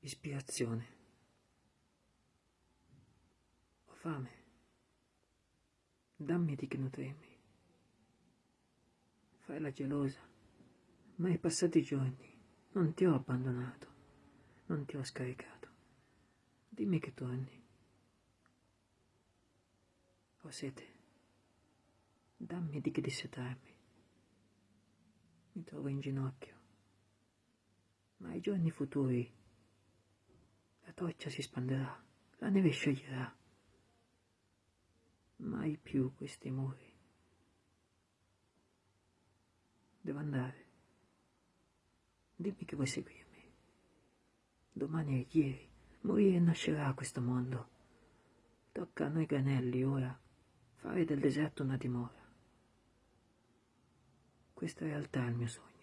ispirazione. Ho fame. Dammi di che nutrirmi. Fai la gelosa, ma ai passati giorni non ti ho abbandonato, non ti ho scaricato. Dimmi che torni. Ho sete. Dammi di che dissetarmi. Mi trovo in ginocchio. Ma ai giorni futuri la torcia si spanderà, la neve scioglierà. Mai più questi muri. Devo andare. Dimmi che vuoi seguirmi. Domani è ieri. Morire nascerà questo mondo. Tocca a noi granelli ora fare del deserto una dimora. Questa realtà è il mio sogno.